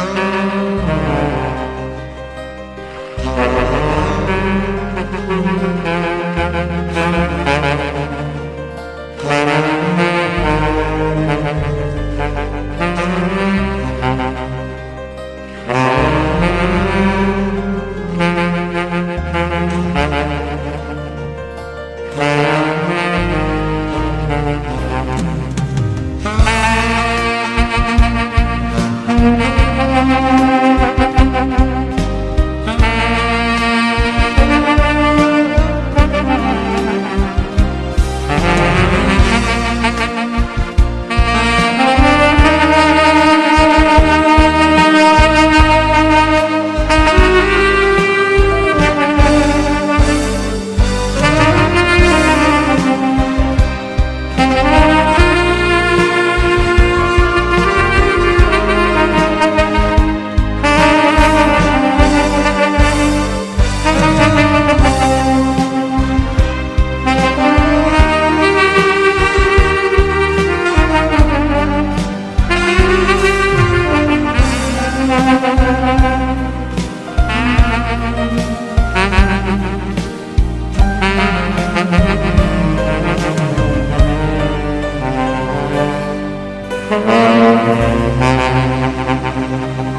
coração. Thank you.